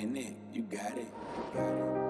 in it, you got it. You got it.